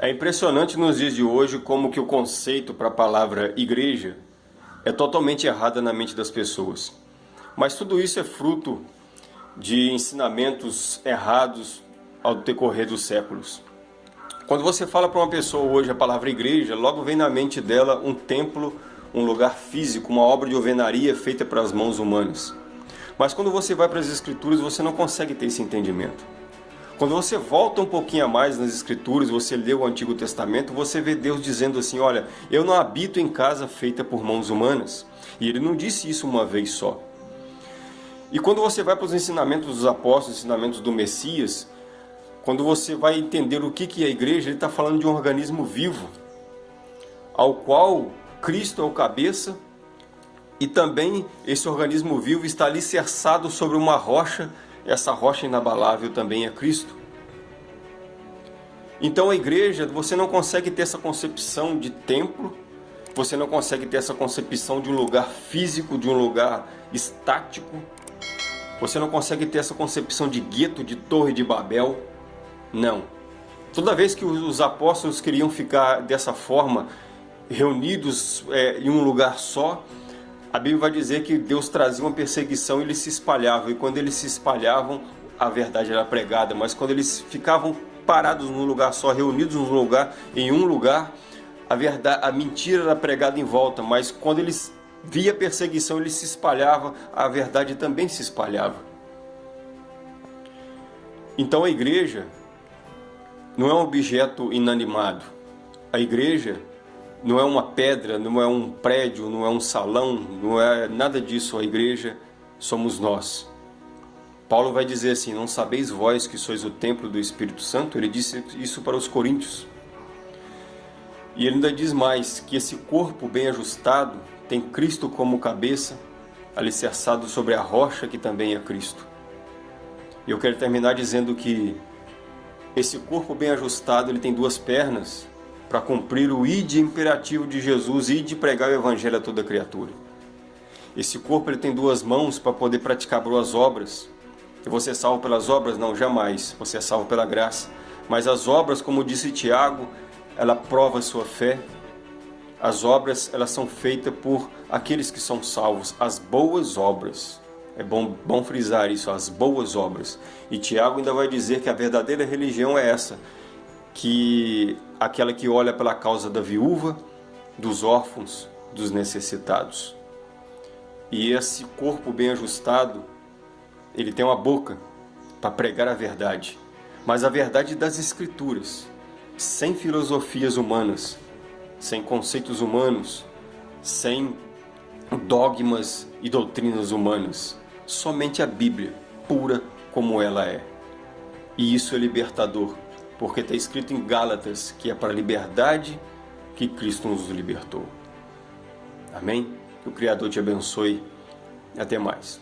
É impressionante nos dias de hoje como que o conceito para a palavra igreja é totalmente errado na mente das pessoas. Mas tudo isso é fruto de ensinamentos errados ao decorrer dos séculos. Quando você fala para uma pessoa hoje a palavra igreja, logo vem na mente dela um templo, um lugar físico, uma obra de alvenaria feita pelas mãos humanas. Mas quando você vai para as escrituras, você não consegue ter esse entendimento. Quando você volta um pouquinho a mais nas escrituras, você lê o Antigo Testamento, você vê Deus dizendo assim, olha, eu não habito em casa feita por mãos humanas. E ele não disse isso uma vez só. E quando você vai para os ensinamentos dos apóstolos, ensinamentos do Messias, quando você vai entender o que é a igreja, ele está falando de um organismo vivo, ao qual Cristo é o cabeça, e também esse organismo vivo está alicerçado sobre uma rocha essa rocha inabalável também é Cristo. Então a igreja, você não consegue ter essa concepção de templo, você não consegue ter essa concepção de um lugar físico, de um lugar estático, você não consegue ter essa concepção de gueto, de torre de Babel, não. Toda vez que os apóstolos queriam ficar dessa forma, reunidos é, em um lugar só, a Bíblia vai dizer que Deus trazia uma perseguição e eles se espalhavam. E quando eles se espalhavam, a verdade era pregada. Mas quando eles ficavam parados num lugar só, reunidos num lugar, em um lugar, a verdade, a mentira era pregada em volta. Mas quando eles via perseguição, eles se espalhavam, a verdade também se espalhava. Então a igreja não é um objeto inanimado. A igreja não é uma pedra, não é um prédio, não é um salão, não é nada disso. A igreja somos nós. Paulo vai dizer assim: Não sabeis vós que sois o templo do Espírito Santo? Ele disse isso para os coríntios. E ele ainda diz mais: que esse corpo bem ajustado tem Cristo como cabeça, alicerçado sobre a rocha que também é Cristo. E eu quero terminar dizendo que esse corpo bem ajustado ele tem duas pernas para cumprir o id imperativo de Jesus e de pregar o evangelho a toda criatura. Esse corpo ele tem duas mãos para poder praticar boas obras. E você é salvo pelas obras? Não, jamais. Você é salvo pela graça. Mas as obras, como disse Tiago, ela prova a sua fé. As obras, elas são feitas por aqueles que são salvos. As boas obras. É bom, bom frisar isso, as boas obras. E Tiago ainda vai dizer que a verdadeira religião é essa, que aquela que olha pela causa da viúva, dos órfãos, dos necessitados. E esse corpo bem ajustado, ele tem uma boca para pregar a verdade, mas a verdade das escrituras, sem filosofias humanas, sem conceitos humanos, sem dogmas e doutrinas humanas, somente a Bíblia, pura como ela é. E isso é libertador porque está escrito em Gálatas que é para a liberdade que Cristo nos libertou. Amém? Que o Criador te abençoe até mais.